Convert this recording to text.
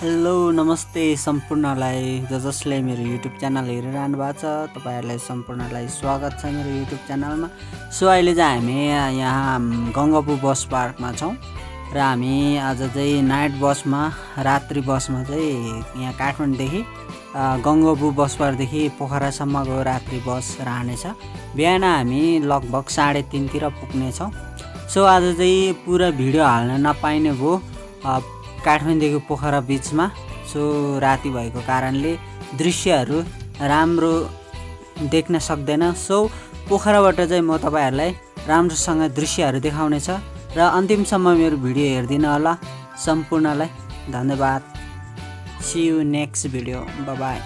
Hello नमस्ते सम्पूर्णलाई ज जसले मेरो युट्युब च्यानल हेरिरहनु भएको छ तपाईँहरूलाई सम्पूर्णलाई स्वागत छ मेरो युट्युब च्यानलमा। सो अहिले चाहिँ हामी यहाँ गङ्गापु बस पार्कमा छौँ र हामी आज चाहिँ नाइट बसमा रात्रि बसमा चाहिँ यहाँ काठमाडौँदेखि गङ्गापु बस पार्कदेखि पोखरासम्मको रात्रि बस रहनेछ। बिहान हामी लगभग साढे तिनतिर पुग्नेछौँ। सो आज चाहिँ पुरा भिडियो हाल्न नपाइने भयो। काठमाडौँदेखि पोखरा बिचमा सो राति भएको कारणले दृश्यहरू राम्रो देख्न सक्दैन। सो पोखराबाट चाहिँ म तपाईँहरूलाई राम्रोसँग दृश्यहरू देखाउनेछ र अन्तिमसम्म मेरो भिडियो हेरिदिनु होला। सम्पूर्णलाई धन्यवाद। See you next video bye